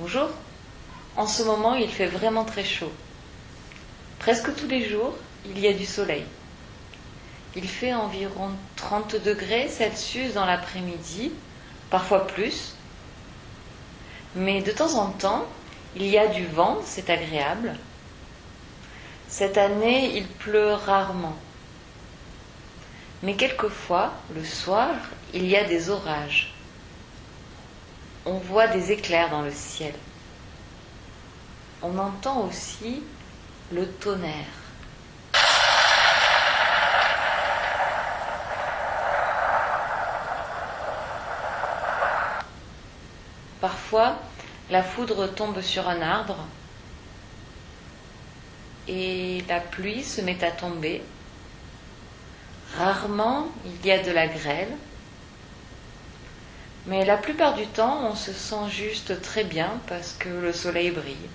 Bonjour. En ce moment, il fait vraiment très chaud. Presque tous les jours, il y a du soleil. Il fait environ 30 degrés Celsius dans l'après-midi, parfois plus. Mais de temps en temps, il y a du vent, c'est agréable. Cette année, il pleut rarement. Mais quelquefois, le soir, il y a des orages. On voit des éclairs dans le ciel. On entend aussi le tonnerre. Parfois, la foudre tombe sur un arbre et la pluie se met à tomber. Rarement, il y a de la grêle. Mais la plupart du temps, on se sent juste très bien parce que le soleil brille.